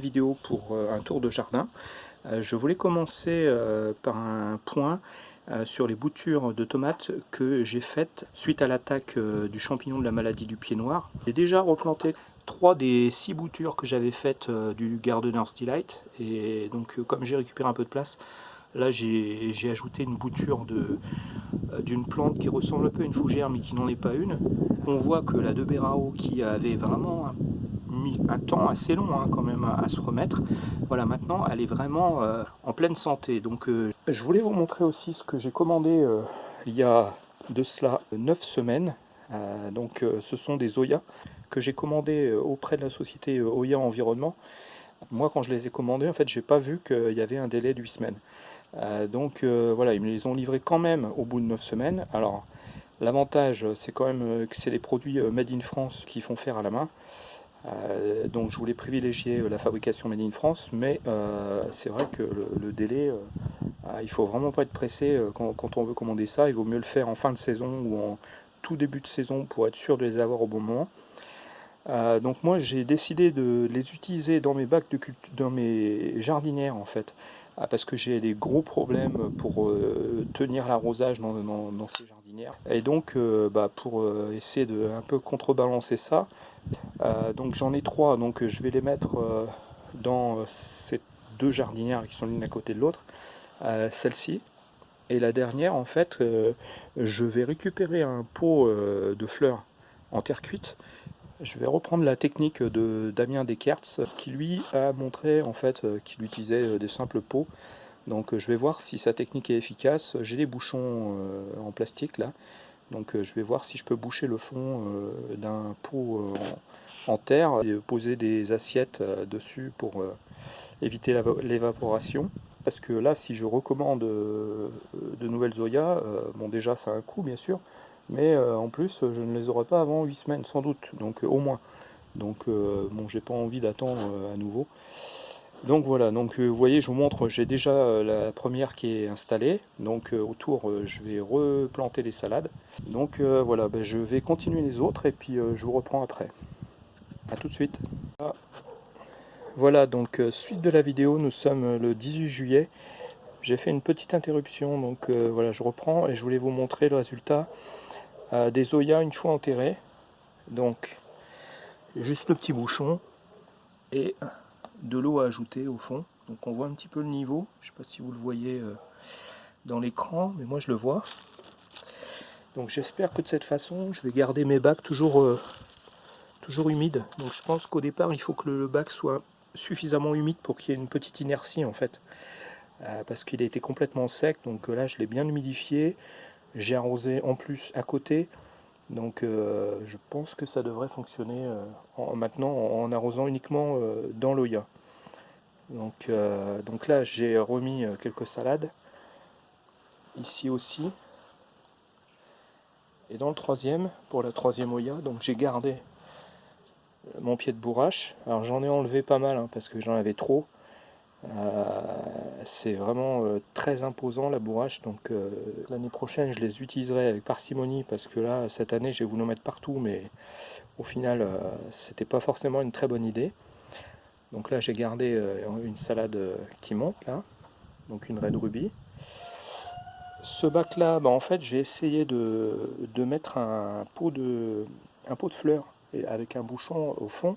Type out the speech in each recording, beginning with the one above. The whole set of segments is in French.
Vidéo pour euh, un tour de jardin. Euh, je voulais commencer euh, par un point sur les boutures de tomates que j'ai faites suite à l'attaque du champignon de la maladie du pied noir. J'ai déjà replanté trois des six boutures que j'avais faites du Gardener's Delight et donc comme j'ai récupéré un peu de place, là j'ai ajouté une bouture d'une plante qui ressemble un peu à une fougère mais qui n'en est pas une. On voit que la de Berao qui avait vraiment mis un temps assez long hein, quand même à, se remettre. Voilà, maintenant elle est vraiment euh, en pleine santé. Donc euh, je voulais vous montrer aussi ce que j'ai commandé euh, il y a de cela 9 semaines. donc ce sont des Oya que j'ai commandé auprès de la société Oya Environnement. Moi quand je les ai commandés, en fait j'ai pas vu qu'il y avait un délai de 8 semaines. donc voilà, ils me les ont livrés quand même au bout de 9 semaines. Alors L'avantage, c'est quand même que c'est des produits made in France qui font faire à la main. Euh, donc je voulais privilégier euh, la fabrication Made in France, mais euh, c'est vrai que le, délai, il faut vraiment pas être pressé quand, on veut commander ça, il vaut mieux le faire en fin de saison ou en tout début de saison pour être sûr de les avoir au bon moment. donc moi j'ai décidé de les utiliser dans mes bacs de dans mes jardinières en fait, parce que j'ai des gros problèmes pour tenir l'arrosage dans, ces jardinières. Et donc bah, pour essayer de un peu contrebalancer ça, euh, donc j'en ai trois, donc je vais les mettre euh, dans ces deux jardinières qui sont l'une à côté de l'autre. Euh, celle-ci et la dernière, en fait, je vais récupérer un pot de fleurs en terre cuite. Je vais reprendre la technique de Damien Descartes qui lui a montré en fait qu'il utilisait des simples pots. Donc je vais voir si sa technique est efficace. J'ai des bouchons en plastique là. Donc euh, je vais voir si je peux boucher le fond euh, d'un pot euh, en terre et poser des assiettes dessus pour éviter l'évaporation. Parce que là, si je recommande de nouvelles Zoya, bon déjà ça a un coût bien sûr, mais en plus je ne les aurai pas avant 8 semaines sans doute, donc au moins. Donc bon, j'ai pas envie d'attendre à nouveau. Donc voilà, donc euh, vous voyez, je vous montre, j'ai déjà euh, la première qui est installée. Donc euh, autour, je vais replanter les salades. Donc voilà, ben, je vais continuer les autres et puis je vous reprends après. A tout de suite. Voilà, donc suite de la vidéo, nous sommes le 18 juillet. J'ai fait une petite interruption, donc voilà, je reprends et je voulais vous montrer le résultat des Oya une fois enterrés. Donc, juste le petit bouchon et de l'eau à ajouter au fond. Donc on voit un petit peu le niveau. Je ne sais pas si vous le voyez euh, dans l'écran, mais moi je le vois. Donc j'espère que de cette façon, je vais garder mes bacs toujours, euh, toujours humides. Donc je pense qu'au départ, il faut que le bac soit suffisamment humide pour qu'il y ait une petite inertie en fait. Euh, parce qu'il a été complètement sec, donc là je l'ai bien humidifié. J'ai arrosé en plus à côté. Donc euh, je pense que ça devrait fonctionner euh, maintenant en, arrosant uniquement euh, dans l'Oya. Donc, donc là j'ai remis quelques salades, ici aussi. Et dans le troisième, pour la troisième Oya, donc j'ai gardé mon pied de bourrache. Alors j'en ai enlevé pas mal hein, parce que j'en avais trop. Euh, c'est vraiment euh, très imposant la bourrache, donc euh, l'année prochaine je les utiliserai avec parcimonie parce que là cette année j'ai voulu en mettre partout mais au final c'était pas forcément une très bonne idée. Donc là j'ai gardé une salade qui monte là, donc une Red Ruby. Ce bac là, bah, en fait j'ai essayé de, mettre un pot de fleurs avec un bouchon au fond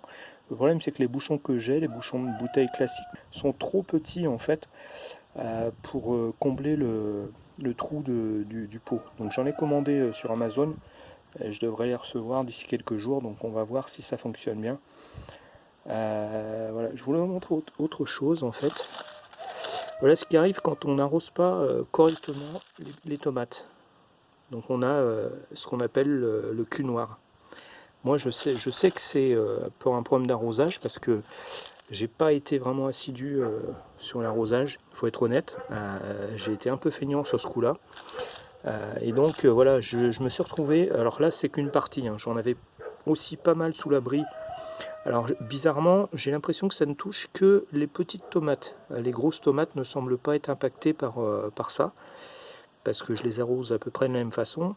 le problème c'est que les bouchons que j'ai, les bouchons de bouteille classiques, sont trop petits en fait euh, pour euh, combler le, trou du, pot. Donc j'en ai commandé euh, sur Amazon, je devrais les recevoir d'ici quelques jours, donc on va voir si ça fonctionne bien. voilà, je voulais vous montrer autre chose en fait. Voilà ce qui arrive quand on n'arrose pas correctement les, tomates. Donc on a ce qu'on appelle le cul noir. Moi, je sais, je sais que c'est euh, pour un problème d'arrosage parce que j'ai pas été vraiment assidu euh, sur l'arrosage, il faut être honnête. Euh, j'ai été un peu feignant sur ce coup-là. et donc, voilà, je, me suis retrouvé... Alors là, c'est qu'une partie. Hein. J'en avais aussi pas mal sous l'abri. Alors, bizarrement, j'ai l'impression que ça ne touche que les petites tomates. Les grosses tomates ne semblent pas être impactées par, par ça. Parce que je les arrose à peu près de la même façon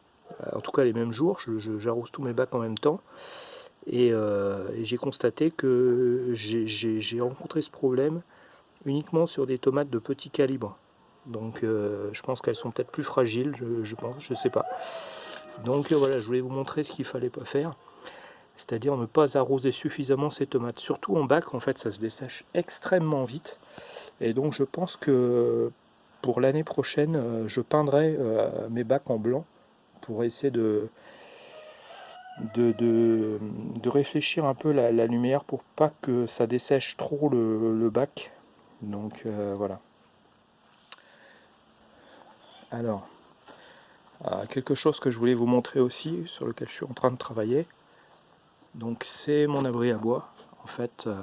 en tout cas les mêmes jours, j'arrose tous mes bacs en même temps. Et, j'ai constaté que j'ai rencontré ce problème uniquement sur des tomates de petit calibre. Donc je pense qu'elles sont peut-être plus fragiles, je, je pense, je sais pas. Donc voilà, je voulais vous montrer ce qu'il fallait pas faire c'est-à-dire ne pas arroser suffisamment ces tomates. Surtout en bac, en fait, ça se dessèche extrêmement vite. Et donc je pense que pour l'année prochaine, euh, je peindrai euh, mes bacs en blanc pour essayer de, réfléchir un peu la, lumière pour pas que ça dessèche trop le, bac. Donc euh, voilà. Alors, quelque chose que je voulais vous montrer aussi, sur lequel je suis en train de travailler, donc c'est mon abri à bois. En fait, euh,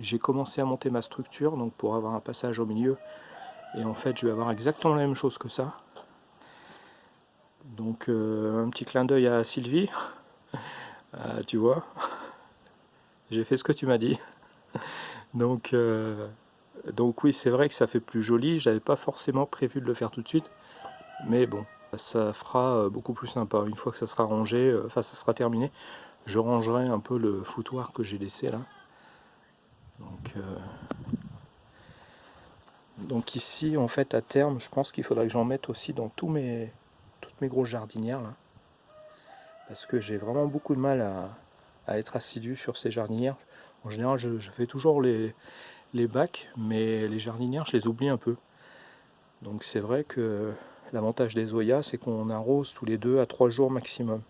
j'ai commencé à monter ma structure donc pour avoir un passage au milieu. Et en fait, je vais avoir exactement la même chose que ça. Donc euh, un petit clin d'œil à Sylvie. Euh, tu vois, j'ai fait ce que tu m'as dit. donc, donc oui, c'est vrai que ça fait plus joli. J'avais pas forcément prévu de le faire tout de suite. Mais bon, ça fera beaucoup plus sympa. Une fois que ça sera rangé, enfin ça sera terminé, je rangerai un peu le foutoir que j'ai laissé là. Donc, euh, donc, ici, en fait, à terme, je pense qu'il faudrait que j'en mette aussi dans tous mes, mes grosses jardinières. Là, parce que j'ai vraiment beaucoup de mal à, être assidu sur ces jardinières. En général, je, fais toujours les, les bacs, mais les jardinières, je les oublie un peu. Donc c'est vrai que l'avantage des Zoya, c'est qu'on arrose tous les deux à trois jours maximum.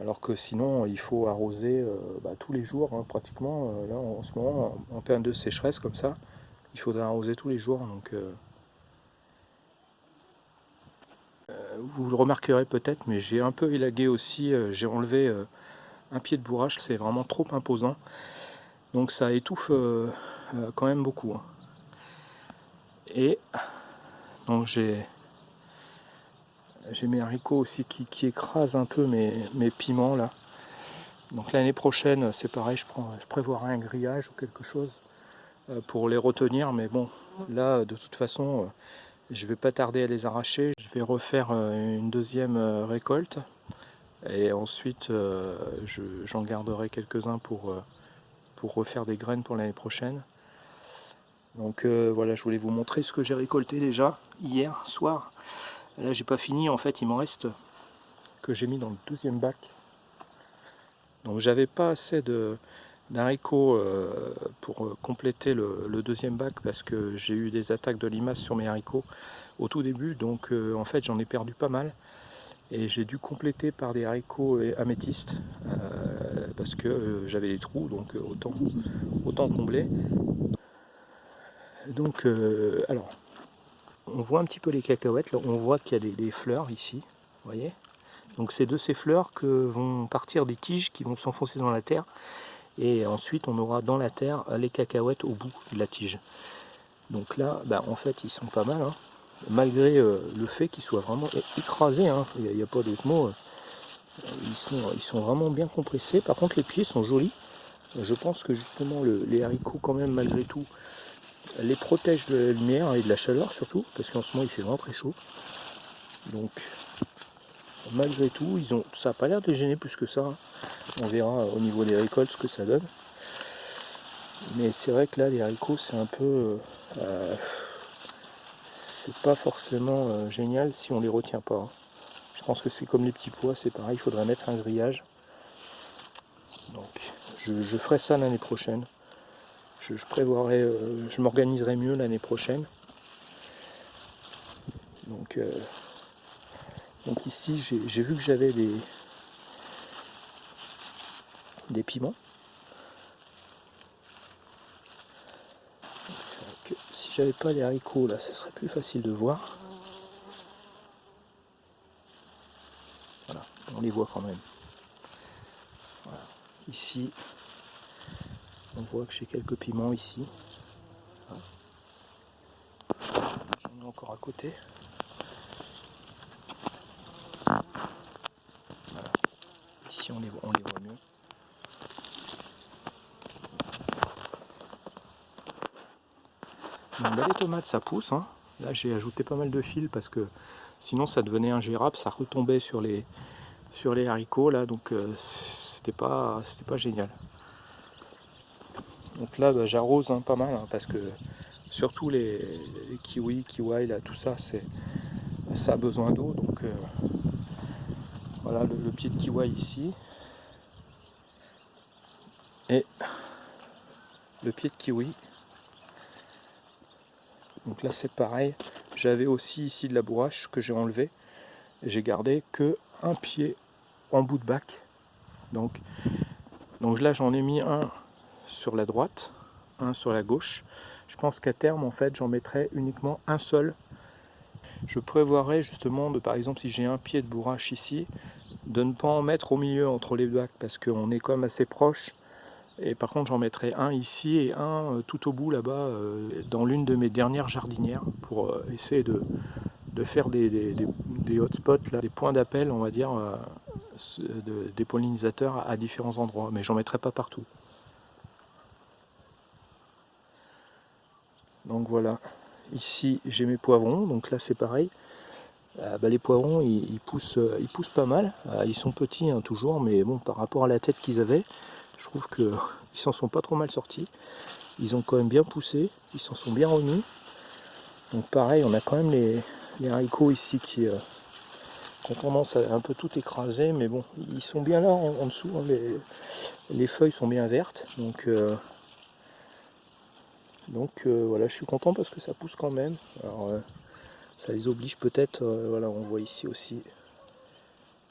Alors que sinon, il faut arroser euh, bah, tous les jours, hein, pratiquement. Euh, là, en, ce moment, en, période de sécheresse comme ça, il faudrait arroser tous les jours. Donc, euh, vous le remarquerez peut-être, mais j'ai un peu élagué aussi. j'ai enlevé un pied de bourrage, c'est vraiment trop imposant. Donc ça étouffe quand même beaucoup. Hein. Et donc j'ai j'ai mes haricots aussi qui, qui, écrasent un peu mes, piments là. Donc l'année prochaine, c'est pareil, je, prends, je prévoirai un grillage ou quelque chose euh, pour les retenir. Mais bon, là, de toute façon, euh, je vais pas tarder à les arracher. Je vais refaire euh, une deuxième récolte. Et ensuite, j'en garderai quelques-uns pour, pour refaire des graines pour l'année prochaine. Donc voilà, je voulais vous montrer ce que j'ai récolté déjà hier soir. Là, j'ai pas fini. En fait, il m'en reste que j'ai mis dans le deuxième bac. Donc, j'avais pas assez de d'haricots euh, pour euh, compléter le, deuxième bac parce que j'ai eu des attaques de limaces sur mes haricots au tout début. Donc, euh, en fait, j'en ai perdu pas mal. Et j'ai dû compléter par des haricots améthystes parce que j'avais des trous, donc autant, autant combler. Donc, alors, on voit un petit peu les cacahuètes, on voit qu'il y a des, fleurs ici, voyez? Donc c'est de ces fleurs que vont partir des tiges qui vont s'enfoncer dans la terre, et ensuite on aura dans la terre les cacahuètes au bout de la tige. Donc là, bah, en fait ils sont pas mal, hein. malgré euh, le fait qu'ils soient vraiment écrasés, hein. il n'y a, pas d'autre mot, euh, ils sont, vraiment bien compressés, par contre les pieds sont jolis, je pense que justement les haricots quand même malgré tout les protège de la lumière et de la chaleur surtout, parce qu'en ce moment il fait vraiment très chaud. Donc malgré tout, ils ont, ça n'a pas l'air de gêner plus que ça. Hein. On verra au niveau des récoltes ce que ça donne. Mais c'est vrai que là les haricots c'est un peu... Euh, c'est pas forcément euh, génial si on les retient pas. Hein. Je pense que c'est comme les petits pois, c'est pareil, il faudrait mettre un grillage. Donc je ferai ça l'année prochaine je, prévoirai, euh, je m'organiserai mieux l'année prochaine. Donc, euh, donc ici, j'ai vu que j'avais des, des piments. si j'avais pas les haricots là, ce serait plus facile de voir. Voilà, on les voit quand même. Ici, on voit que j'ai quelques piments ici. J'en ai encore à côté. Ici on les, voit, les tomates ça pousse. Hein. Là j'ai ajouté pas mal de fils parce que sinon ça devenait ingérable, ça retombait sur les, sur les haricots là donc euh, c'était pas, pas génial. Donc là, bah, j'arrose hein, pas mal, hein, parce que surtout les, kiwis, kiwis, là, tout ça, c'est ça a besoin d'eau. Donc euh, voilà le, pied de kiwi ici. Et le pied de kiwi. Donc là c'est pareil. J'avais aussi ici de la bourrache que j'ai enlevé. J'ai gardé que un pied en bout de bac. Donc, donc là j'en ai mis un sur la droite, un sur la gauche. Je pense qu'à terme, en fait, j'en mettrai uniquement un seul. Je prévoirais justement, de, par exemple, si j'ai un pied de bourrache ici, de ne pas en mettre au milieu entre les bacs, parce qu'on est quand même assez proche. Et par contre, j'en mettrai un ici et un euh, tout au bout là-bas, euh, dans l'une de mes dernières jardinières, pour euh, essayer de, faire des, des, hotspots, là, des points d'appel, on va dire, des pollinisateurs à différents endroits. Mais j'en mettrai pas partout. Donc voilà, ici j'ai mes poivrons, donc là c'est pareil. Bah, les poivrons ils, poussent, ils poussent pas mal, ils sont petits hein, toujours, mais bon par rapport à la tête qu'ils avaient, je trouve qu'ils s'en sont pas trop mal sortis. Ils ont quand même bien poussé, ils s'en sont bien remis. Donc pareil, on a quand même les, haricots ici qui, ont tendance à un peu tout écraser, mais bon, ils sont bien là en, dessous, hein. les, feuilles sont bien vertes, donc donc euh, voilà, je suis content parce que ça pousse quand même. Alors euh, ça les oblige peut-être, euh, voilà, on voit ici aussi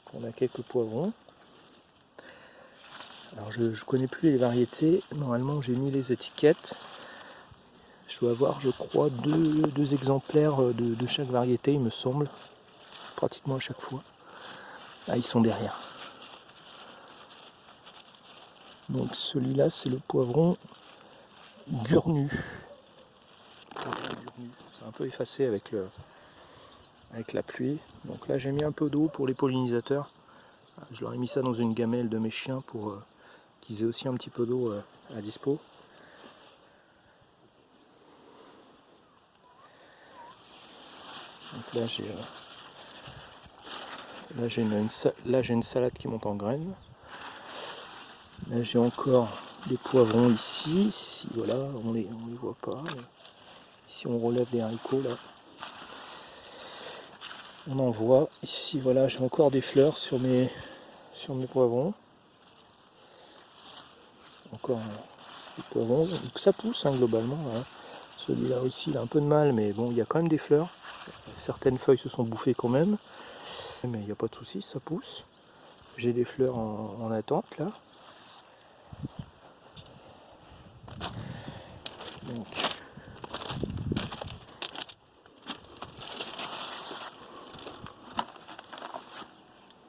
qu'on a quelques poivrons. Alors je ne connais plus les variétés, normalement j'ai mis les étiquettes. Je dois avoir, je crois, deux, exemplaires de, de, chaque variété, il me semble, pratiquement à chaque fois. Ah, ils sont derrière. Donc celui-là, c'est le poivron Gurnu. C'est un peu effacé avec, avec la pluie. Donc là j'ai mis un peu d'eau pour les pollinisateurs. Je leur ai mis ça dans une gamelle de mes chiens pour euh, qu'ils aient aussi un petit peu d'eau euh, à dispo. Donc là j'ai euh, là j'ai une, salade qui monte en graines. Là j'ai encore des poivrons ici, ici voilà, on les, on les voit pas. Ici on relève les haricots là. On en voit. Ici voilà, j'ai encore des fleurs sur mes poivrons. Encore des poivrons. Donc ça pousse hein, globalement. Hein. Celui-là aussi il a un peu de mal, mais bon, il y a quand même des fleurs. Certaines feuilles se sont bouffées quand même. Mais il n'y a pas de souci, ça pousse. J'ai des fleurs en attente là.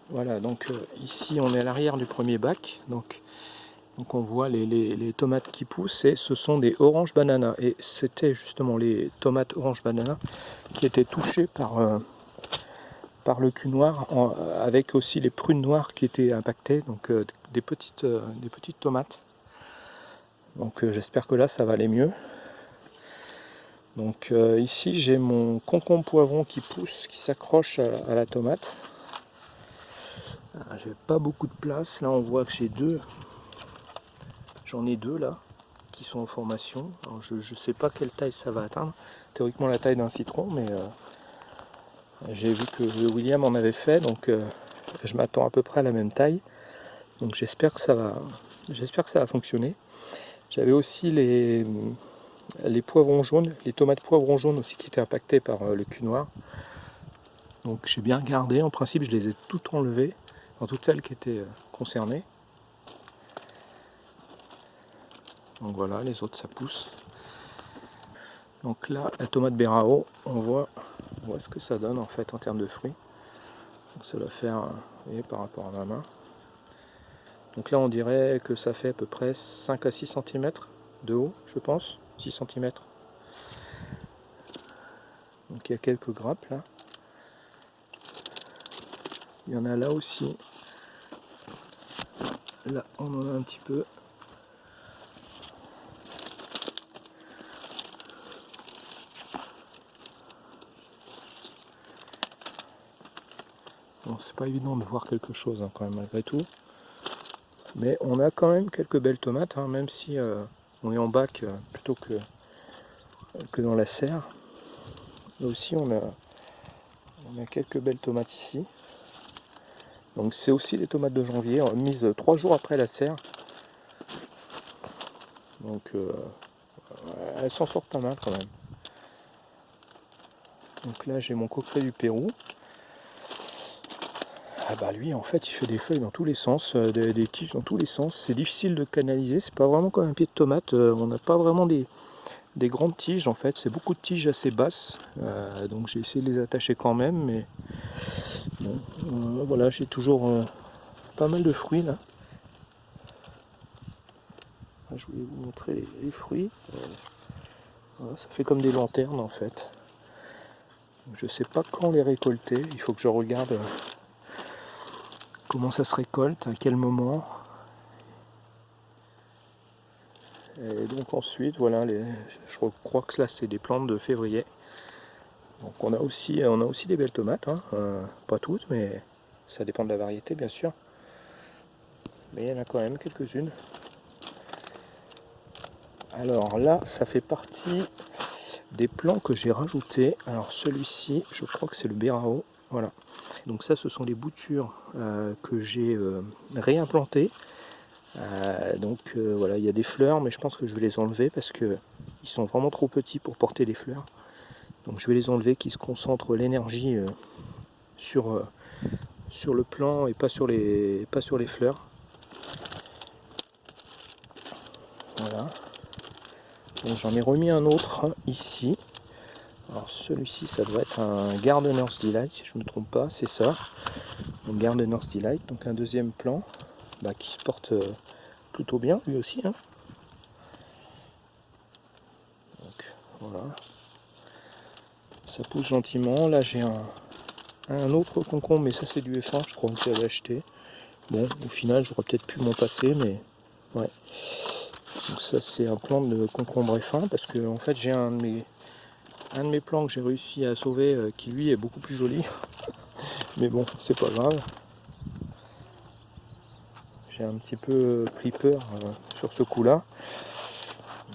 Voilà, donc euh, ici on est à l'arrière du premier bac, donc, donc on voit les, tomates qui poussent et ce sont des oranges bananas. Et c'était justement les tomates orange banana qui étaient touchées par, euh, le cul noir, avec aussi les prunes noires qui étaient impactées, donc euh, des, petites, des petites tomates. Donc j'espère que là ça va aller mieux. Donc ici j'ai mon concombre poivron qui pousse, qui s'accroche à la tomate. Ah, j'ai pas beaucoup de place. Là, on voit que j'ai deux. J'en ai deux là qui sont en formation. je ne sais pas quelle taille ça va atteindre. Théoriquement la taille d'un citron, mais euh, j'ai vu que William en avait fait, donc euh, je m'attends à peu près à la même taille. Donc j'espère que ça va, j'espère que ça va fonctionner. J'avais aussi les, poivrons jaunes, les tomates poivrons jaunes aussi qui étaient impactées par euh, le cul noir. Donc j'ai bien regardé, en principe je les ai toutes enlevées dans toutes celles qui étaient concernées. Donc voilà, les autres ça pousse. Donc là, la tomate Berao, on voit, on ce que ça donne en fait en termes de fruits. Donc ça doit faire, vous voyez, par rapport à ma main. Donc là, on dirait que ça fait à peu près 5 à 6 cm de haut, je pense, 6 cm. Donc il y a quelques grappes là. Il y en a là aussi. Là, on en a un petit peu. Pas évident de voir quelque chose hein, quand même malgré tout. Mais on a quand même quelques belles tomates, hein, même si on est en bac plutôt que, que dans la serre. Là aussi on a, on a quelques belles tomates ici. Donc c'est aussi des tomates de janvier, mises trois jours après la serre. Donc euh, elles s'en sortent pas mal quand même. Donc là j'ai mon coqueret du Pérou. Ah bah lui en fait il fait des feuilles dans tous les sens, euh, des, tiges dans tous les sens. C'est difficile de canaliser, c'est pas vraiment comme un pied de tomate. Euh, on n'a pas vraiment des, grandes tiges en fait, c'est beaucoup de tiges assez basses. donc j'ai essayé de les attacher quand même, mais voilà j'ai toujours pas mal de fruits là. Ah, je voulais vous montrer les, fruits. Euh, ça fait comme des lanternes en fait. Je sais pas quand les récolter. Il faut que je regarde euh, comment ça se récolte, à quel moment. Et donc ensuite, voilà, je crois que là c'est des plantes de février. Donc on a aussi, on a aussi des belles tomates, hein. euh, pas toutes, mais ça dépend de la variété bien sûr. Mais il y en a quand même quelques-unes. Alors là, ça fait partie des plants que j'ai rajoutés. Alors celui-ci, je crois que c'est le Bérao. Voilà. Donc ça, ce sont les boutures euh, que j'ai euh, réimplantées. Euh, donc voilà, il y a des fleurs, mais je pense que je vais les enlever parce que ils sont vraiment trop petits pour porter les fleurs. Donc je vais les enlever, qui se concentrent l'énergie sur, le plant et pas sur les, pas sur les fleurs. Voilà. J'en ai remis un autre ici. Alors celui-ci, ça doit être un Gardener's Delight, si je ne me trompe pas, c'est ça. Un Gardener's Delight, donc un deuxième plan bah, qui se porte euh, plutôt bien, lui aussi. Hein. Donc voilà. Ça pousse gentiment. Là j'ai un, autre concombre, mais ça c'est du F1, je crois que j'avais acheté. Bon, au final, j'aurais peut-être pu m'en passer, mais ouais. Donc ça c'est un plan de concombre fin parce que en fait j'ai un de mes un de mes plants que j'ai réussi à sauver euh, qui lui est beaucoup plus joli. Mais bon, c'est pas grave. J'ai un petit peu pris peur euh, sur ce coup-là.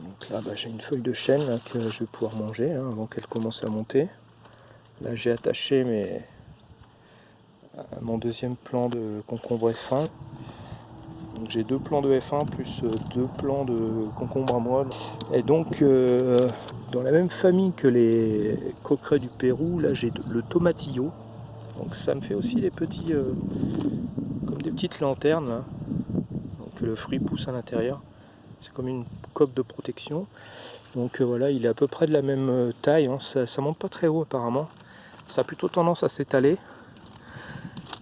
Donc là, bah, j'ai une feuille de chêne que je vais pouvoir manger hein, avant qu'elle commence à monter. Là, j'ai attaché mes, mon deuxième plan de concombre fin j'ai deux plants de F1 plus euh, deux plants de concombre à moelle. Et donc euh, dans la même famille que les coquerets du Pérou, là j'ai le tomatillo. Donc ça me fait aussi des petits euh, comme des petites lanternes Donc le fruit pousse à l'intérieur. C'est comme une coque de protection. Donc voilà, il est à peu près de la même taille. Hein. Ça, ça monte pas très haut apparemment. Ça a plutôt tendance à s'étaler.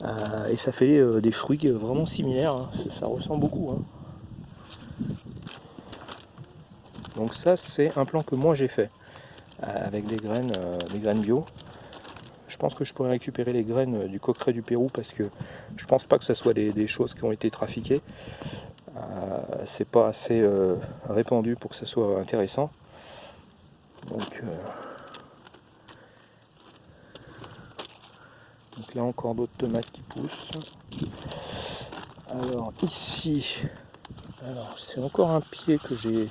Euh, et ça fait euh, des fruits vraiment similaires, hein. ça, ressemble beaucoup. Hein. Donc ça c'est un plan que moi j'ai fait euh, avec des graines, des graines bio. Je pense que je pourrais récupérer les graines du coqueret du Pérou parce que je pense pas que ce soit des, choses qui ont été trafiquées. c'est pas assez répandu pour que ça soit intéressant. Donc là encore d'autres tomates qui poussent. Alors ici, alors c'est encore un pied que j'ai,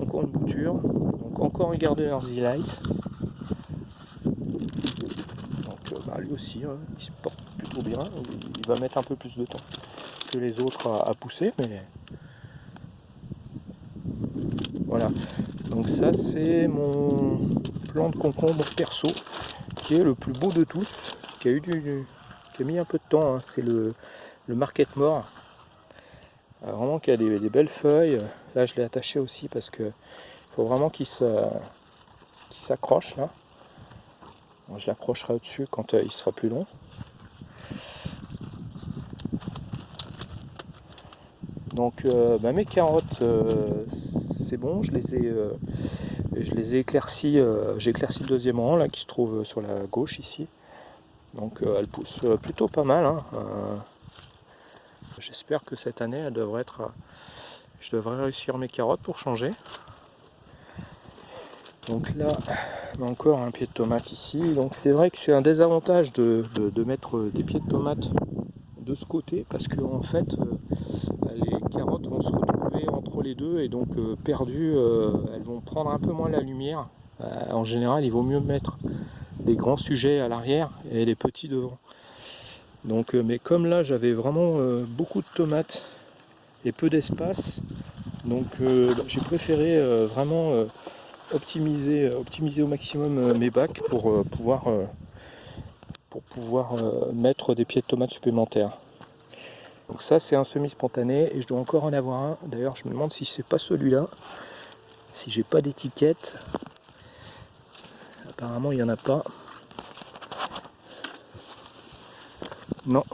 encore une bouture, donc encore un Gardener's Delight. Donc euh, bah, lui aussi, hein, il se porte plutôt bien. Il va mettre un peu plus de temps que les autres à, pousser, mais voilà. Donc ça c'est mon plan de concombre perso qui est le plus beau de tous a eu du, qui a mis un peu de temps. Hein. C'est le, le market mort. Euh, vraiment qui a des, belles feuilles. Là je l'ai attaché aussi parce que faut vraiment qu'il s'accroche là. je l'accrocherai au-dessus quand euh, il sera plus long. Donc euh, bah, mes carottes, c'est bon, je les ai, je les ai éclaircies. J'ai éclairci le deuxième rang là qui se trouve sur la gauche ici. Donc euh, elle pousse euh, plutôt pas mal. Hein. Euh, j'espère que cette année, elle devrait être, je devrais réussir mes carottes pour changer. Donc là, encore un pied de tomate ici. Donc c'est vrai que c'est un désavantage de, mettre des pieds de tomate de ce côté parce que en fait entre les deux et donc perdues, elles vont prendre un peu moins la lumière. en général, il vaut mieux mettre les grands sujets à l'arrière et les petits devant. Donc, mais comme là, j'avais vraiment beaucoup de tomates et peu d'espace, donc bah, j'ai préféré vraiment optimiser, optimiser au maximum mes bacs pour pouvoir pour pouvoir mettre des pieds de tomates supplémentaires. Donc ça c'est un semi-spontané et je dois encore en avoir un. D'ailleurs je me demande si c'est pas celui-là. Si j'ai pas d'étiquette. Apparemment il n'y en a pas. Non.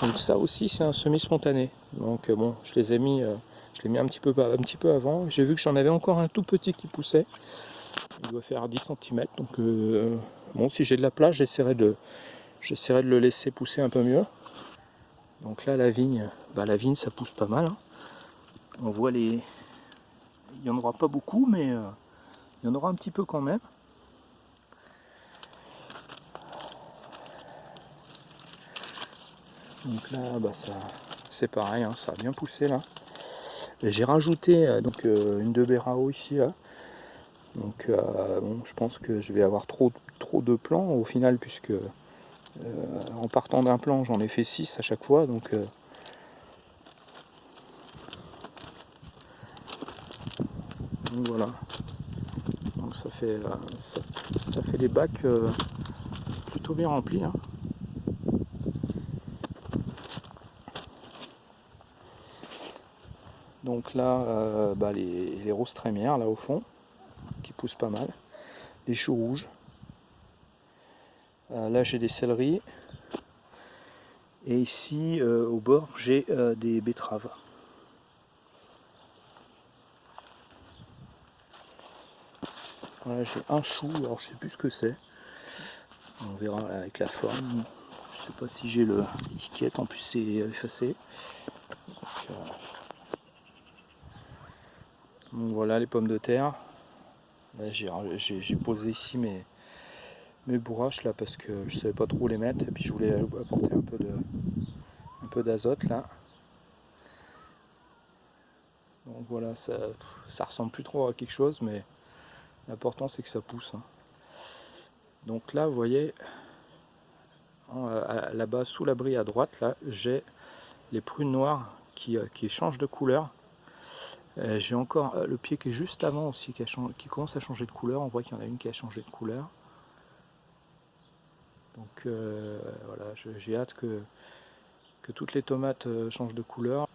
Donc ça aussi c'est un semi-spontané. Donc euh, bon je les ai mis. Euh, je l'ai mis un petit peu un petit peu avant. J'ai vu que j'en avais encore un tout petit qui poussait. Il doit faire 10 cm. Donc euh, bon si j'ai de la place j'essaierai de de le laisser pousser un peu mieux. Donc là, la vigne, bah, la vigne, ça pousse pas mal. Hein. On voit les... Il n'y en aura pas beaucoup, mais il y en aura un petit peu quand même. Donc là, bah, ça, c'est pareil, hein, ça a bien poussé là. J'ai rajouté euh, donc euh, une de Berao ici là. Donc bon, je pense que je vais avoir trop, trop de plants au final puisque euh, en partant d'un plan, j'en ai fait 6 à chaque fois, donc euh, voilà. Donc ça fait euh, ça, fait des bacs plutôt bien remplis. Hein. Donc là, bah, les, roses trémières là au fond, qui poussent pas mal. Les choux rouges. Euh, là j'ai des céleris. Et ici euh, au bord j'ai euh, des betteraves. J'ai un chou, alors je sais plus ce que c'est. On verra avec la forme. Je sais pas si j'ai l'étiquette, en plus c'est effacé. Voilà les pommes de terre. J'ai posé ici mes, mes bourraches là parce que je savais pas trop où les mettre et puis je voulais apporter un peu d'azote là donc voilà ça, ça ressemble plus trop à quelque chose mais l'important c'est que ça pousse hein. donc là vous voyez là-bas sous l'abri à droite là j'ai les prunes noires qui, euh, qui changent de couleur euh, j'ai encore euh, le pied qui est juste avant aussi qui, commence à changer de couleur on voit qu'il y en a une qui a changé de couleur donc euh, voilà, j'ai hâte que, que toutes les tomates changent de couleur.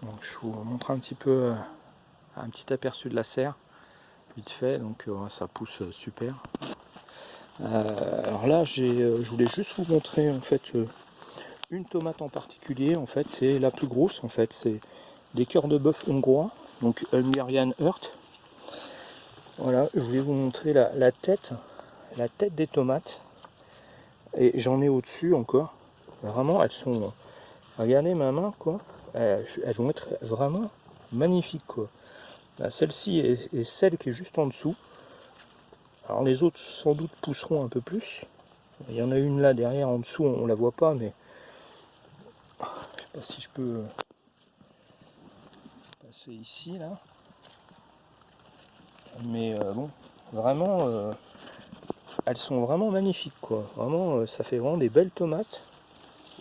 Donc je vous montre un petit peu un petit aperçu de la serre, vite fait, donc ça pousse super. alors là, je voulais juste vous montrer en fait une tomate en particulier, en fait c'est la plus grosse en fait, c'est des cœurs de bœuf hongrois, donc Hungarian Earth. Voilà, je voulais vous montrer la, tête, la tête des tomates. Et j'en ai au-dessus encore. Vraiment, elles sont... Regardez ma main, quoi. Elles, vont être vraiment magnifiques, quoi. Celle-ci est, celle qui est juste en dessous. Alors les autres, sans doute, pousseront un peu plus. Il y en a une là derrière, en dessous, on, la voit pas, mais... Pas si je peux passer ici, là. Mais euh, bon vraiment euh, elles sont vraiment magnifiques quoi. Vraiment euh, ça fait vraiment des belles tomates.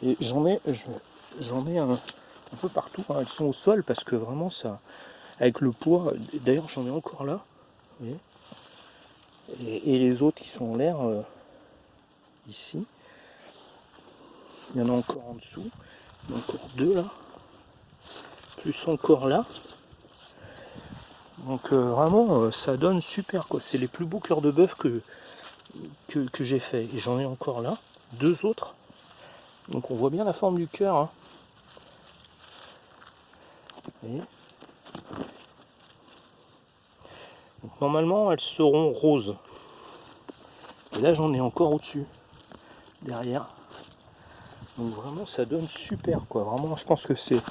Et j'en ai j'en ai un, peu partout hein. elles sont au sol parce que vraiment ça avec le poids d'ailleurs j'en ai encore là et, les autres qui sont en l'air ici. Il y en a encore en dessous encore deux là plus encore là donc euh, vraiment, euh, ça donne super quoi. C'est les plus beaux cœurs de bœuf que, que, j'ai fait. Et j'en ai encore là, deux autres. Donc on voit bien la forme du cœur. Hein. Normalement, elles seront roses. Et là, j'en ai encore au-dessus, derrière. Donc vraiment, ça donne super quoi. Vraiment, je pense que c'est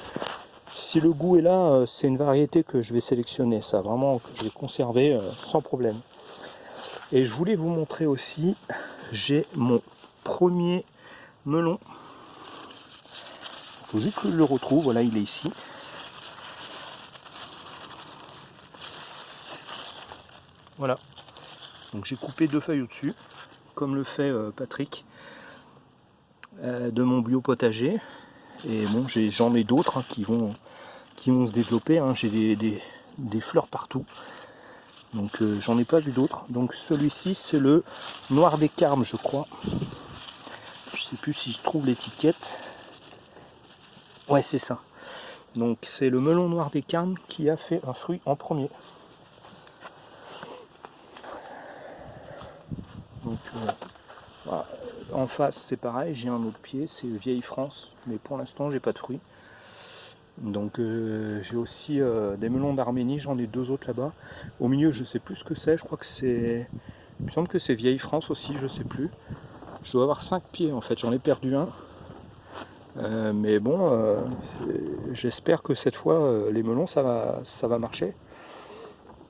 si le goût est là, euh, c'est une variété que je vais sélectionner, ça vraiment que je vais conserver euh, sans problème. Et je voulais vous montrer aussi, j'ai mon premier melon. Il faut juste que je le retrouve. Voilà, il est ici. Voilà. Donc j'ai coupé deux feuilles au-dessus, comme le fait euh, Patrick, de mon bio potager. Et bon, j'en ai, d'autres hein, qui, vont, qui vont se développer. Hein. J'ai des, fleurs partout. Donc euh, j'en ai pas vu d'autres. Donc celui-ci c'est le noir des carmes je crois. Je sais plus si je trouve l'étiquette. Ouais c'est ça. Donc c'est le melon noir des carmes qui a fait un fruit en premier. Donc euh, en face c'est pareil, j'ai un autre pied, c'est Vieille France, mais pour l'instant j'ai pas de fruits. Donc euh, j'ai aussi euh, des melons d'Arménie, j'en ai deux autres là-bas. Au milieu je sais plus ce que c'est, je crois que c'est. Il me semble que c'est Vieille France aussi, je sais plus. Je dois avoir cinq pieds en fait, j'en ai perdu un. Euh, mais bon, j'espère que cette fois les melons ça va, ça va marcher.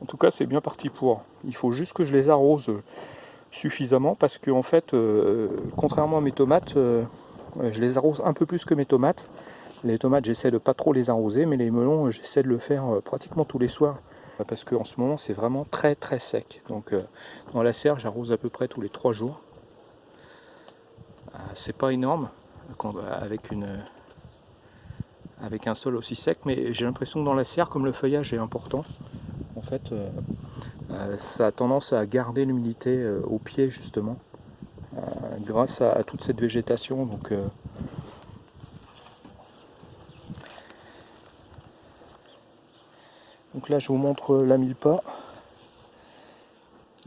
En tout cas c'est bien parti pour. Il faut juste que je les arrose suffisamment parce que en fait, contrairement à mes tomates, je les arrose un peu plus que mes tomates. Les tomates, j'essaie de pas trop les arroser, mais les melons, j'essaie de le faire euh, pratiquement tous les soirs. Parce qu'en ce moment, c'est vraiment très très sec. Donc euh, dans la serre, j'arrose à peu près tous les trois jours. Euh, c'est pas énorme avec, avec un sol aussi sec, mais j'ai l'impression que dans la serre, comme le feuillage est important, en fait, ça a tendance à garder l'humidité au pied justement, grâce à, toute cette végétation. Donc Donc là je vous montre la mille-pas.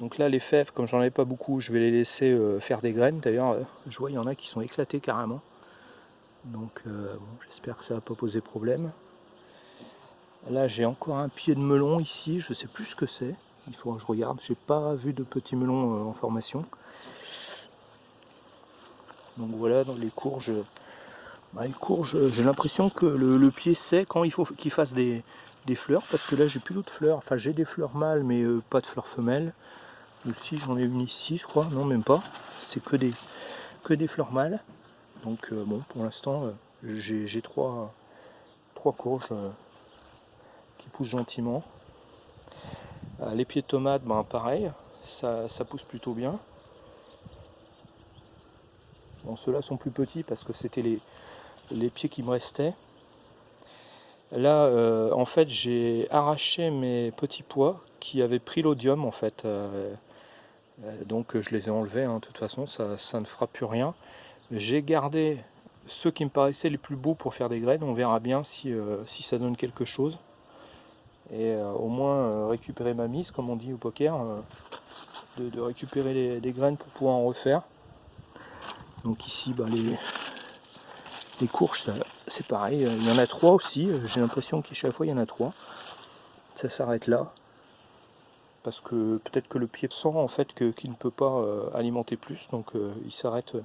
Donc là les fèves, comme j'en avais pas beaucoup, je vais les laisser euh, faire des graines. D'ailleurs, euh, je vois il y en a qui sont éclatées carrément. Donc euh, j'espère que ça va pas poser problème. Là j'ai encore un pied de melon ici, je sais plus ce que c'est. Il faut que je regarde, j'ai pas vu de petits melons en formation. Donc voilà, dans les courges, bah, les courges, j'ai l'impression que le, pied sait quand il faut qu'il fasse des, des fleurs parce que là j'ai plus d'autres fleurs. Enfin j'ai des fleurs mâles mais euh, pas de fleurs femelles. Aussi j'en ai une ici je crois. Non même pas. C'est que des que des fleurs mâles. Donc euh, bon pour l'instant euh, j'ai trois trois courges qui poussent gentiment les pieds de tomates ben pareil ça, pousse plutôt bien bon ceux-là sont plus petits parce que c'était les pieds qui me restaient Là, euh, en fait, j'ai arraché mes petits pois qui avaient pris l'odium, en fait. Euh, euh, donc, je les ai enlevés, hein, de toute façon, ça, ne fera plus rien. J'ai gardé ceux qui me paraissaient les plus beaux pour faire des graines. On verra bien si ça donne quelque chose. Et au moins récupérer ma mise, comme on dit au poker. De, récupérer les, graines pour pouvoir en refaire. Donc ici, bah, les, les courges, c'est pareil. Il y en a trois aussi. J'ai l'impression qu'à chaque fois, il y en a trois. Ça s'arrête là. Parce que peut-être que le pied sent en fait qu'il ne peut pas euh, alimenter plus. Donc euh, il s'arrête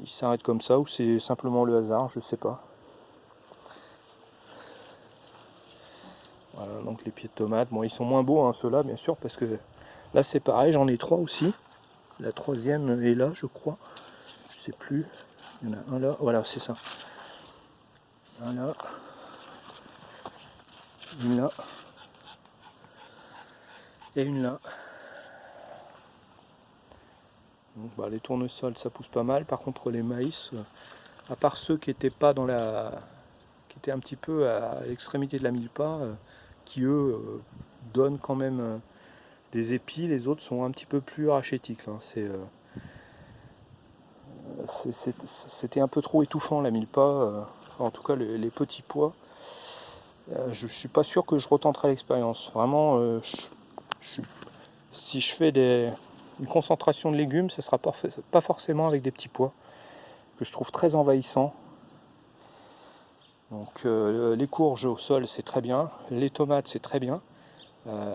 il s'arrête comme ça. Ou c'est simplement le hasard, je sais pas. Voilà, donc les pieds de tomates. Bon, ils sont moins beaux, hein, ceux-là, bien sûr, parce que là, c'est pareil. J'en ai trois aussi. La troisième est là, je crois. Je sais plus. Il y en a un là, voilà, c'est ça. Un là. Une là. Et une là. Donc, bah, les tournesols, ça pousse pas mal. Par contre, les maïs, euh, à part ceux qui étaient pas dans la... qui étaient un petit peu à l'extrémité de la mille pas, euh, qui eux euh, donnent quand même des épis, les autres sont un petit peu plus rachétiques. Hein. C'est c'était un peu trop étouffant la mille pas, euh, en tout cas les, petits pois. Euh, je suis pas sûr que je retenterai l'expérience. Vraiment, euh, si je fais des, une concentration de légumes, ce sera pas, pas forcément avec des petits pois, que je trouve très envahissant. Donc les courges au sol c'est très bien, les tomates c'est très bien.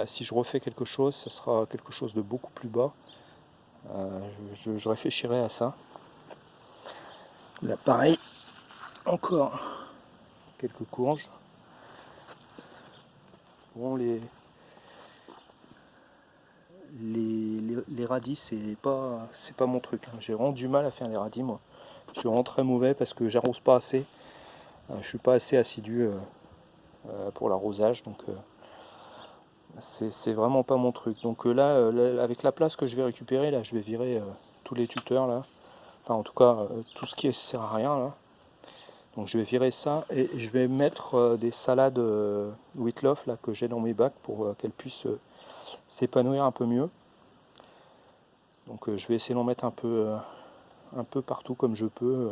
si je refais quelque chose, ce sera quelque chose de beaucoup plus bas. je réfléchirai à ça. Là, pareil, encore quelques courges. Bon, les, les, radis, c'est pas, c'est pas mon truc. Hein. J'ai vraiment du mal à faire les radis, moi. Je suis vraiment très mauvais parce que j'arrose pas assez. Je suis pas assez assidu pour l'arrosage, donc c'est vraiment pas mon truc. Donc là, avec la place que je vais récupérer, là, je vais virer tous les tuteurs là. Enfin, en tout cas, tout ce qui sert à rien là. Donc je vais virer ça et je vais mettre des salades Whitloff là que j'ai dans mes bacs pour qu'elles puissent s'épanouir un peu mieux. Donc euh, je vais essayer d'en mettre un peu, euh, un peu partout comme je peux.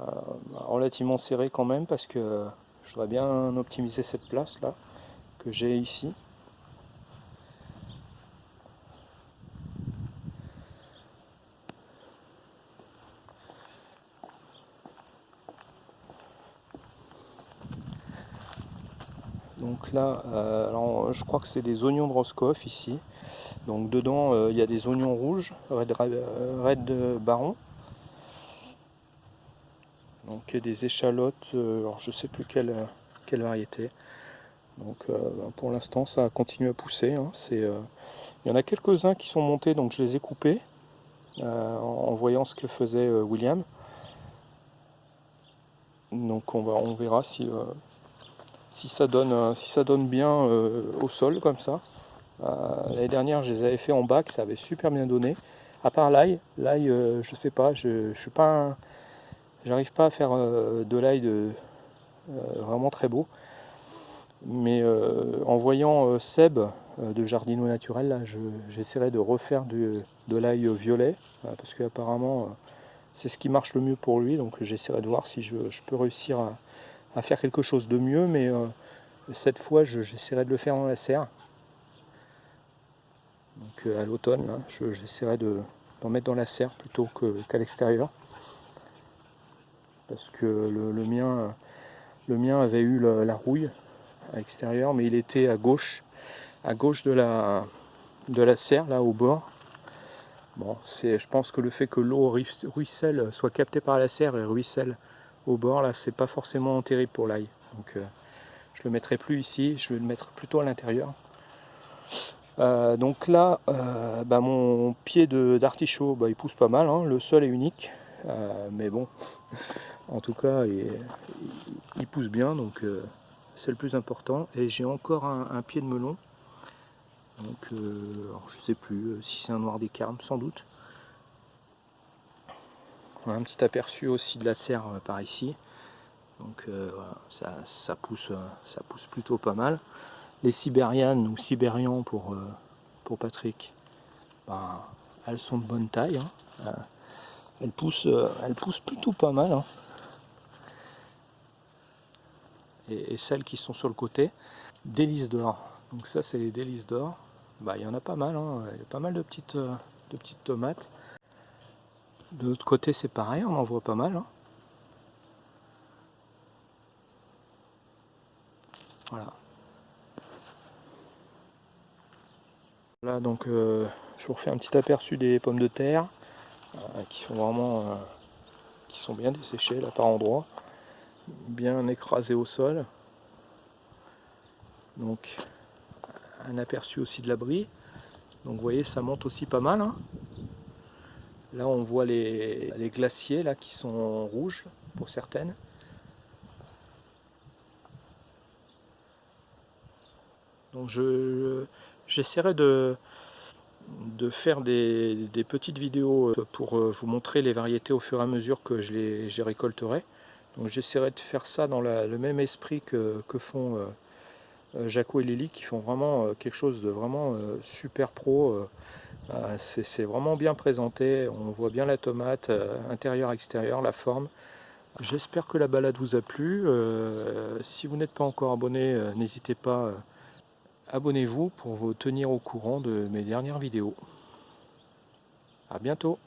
Euh, relativement serré quand même parce que je voudrais bien optimiser cette place là que j'ai ici. Donc là, alors, je crois que c'est des oignons de Roscoff ici. Donc dedans, euh, il y a des oignons rouges, Red, Red Baron. Donc des échalotes, euh, alors je sais plus quelle, quelle variété. Donc euh, ben, pour l'instant, ça continue à pousser. Hein. il y en a quelques-uns qui sont montés, donc je les ai coupés en voyant ce que faisait William. Donc on, va, on verra si, si, ça donne, si ça donne bien au sol comme ça. Euh, l'année dernière, je les avais fait en bac, ça avait super bien donné. À part l'ail, l'ail, euh, je sais pas, je, je suis pas, j'arrive pas à faire euh, de l'ail de, vraiment très beau. Mais en voyant Seb de Jardino Naturel, là, j'essaierai de refaire de l'ail violet, parce qu'apparemment c'est ce qui marche le mieux pour lui, donc j'essaierai de voir si je, peux réussir à, faire quelque chose de mieux, mais cette fois j'essaierai de le faire dans la serre. Donc euh, à l'automne, j'essaierai de d'en mettre dans la serre plutôt qu'à l'extérieur. Parce que le, mien, le mien avait eu la, rouille à l'extérieur, mais il était à gauche, à gauche de la, de la serre, là au bord. Bon, je pense que le fait que l'eau ruisselle, soit captée par la serre et ruisselle au bord, là, c'est pas forcément terrible pour l'ail. Donc euh, je le mettrai plus ici, je vais le mettre plutôt à l'intérieur. Euh, donc là, euh, bah, mon pied d'artichaut, bah, il pousse pas mal, hein. le sol est unique, mais bon, en tout cas, il, pousse bien, donc c'est le plus important. Et j'ai encore un, pied de melon, donc je sais plus si c'est un noir des carmes, sans doute. Un petit aperçu aussi de la serre par ici, donc ça, pousse, plutôt pas mal les sibérianes ou sibérians pour, euh, Patrick, ben, elles sont de bonne taille. Hein. Euh, elles, poussent, euh, elles poussent plutôt pas mal. Hein. Et, celles qui sont sur le côté, délices d'or. Donc ça c'est les délices d'or. Bah, il y en a pas mal, hein. il y a pas mal de petites, de petites tomates. De l'autre côté c'est pareil, on en voit pas mal. Voilà. Là donc euh, je vous refais un petit aperçu des pommes de terre euh, qui sont vraiment euh, qui sont bien desséchées là par endroits, bien écrasées au sol. Donc un aperçu aussi de l'abri. Donc vous voyez ça monte aussi pas mal. Hein. Là on voit les, glaciers là qui sont rouges pour certaines. Donc je J'essaierai de, de faire des, petites vidéos pour euh, vous montrer les variétés au fur et à mesure que je les, récolterai. J'essaierai de faire ça dans le même esprit que, font euh, Jaco et Lily qui font vraiment quelque chose de vraiment super pro. C'est vraiment bien présenté, on voit bien la tomate, intérieur, extérieur, la forme. J'espère que la balade vous a plu. si vous n'êtes pas encore abonné, n'hésitez pas abonnez-vous pour vous tenir au courant de mes dernières vidéos. A bientôt